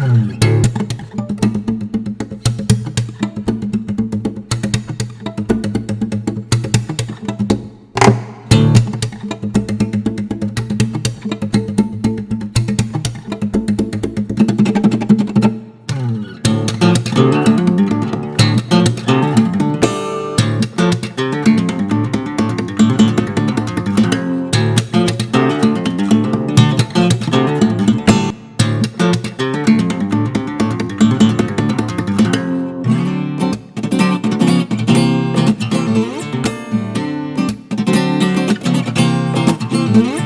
Boom. Mm-hmm.